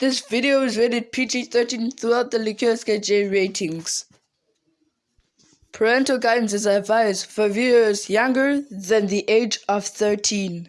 This video is rated PG-13 throughout the LiquorSky ratings. Parental guidance is advised for viewers younger than the age of 13.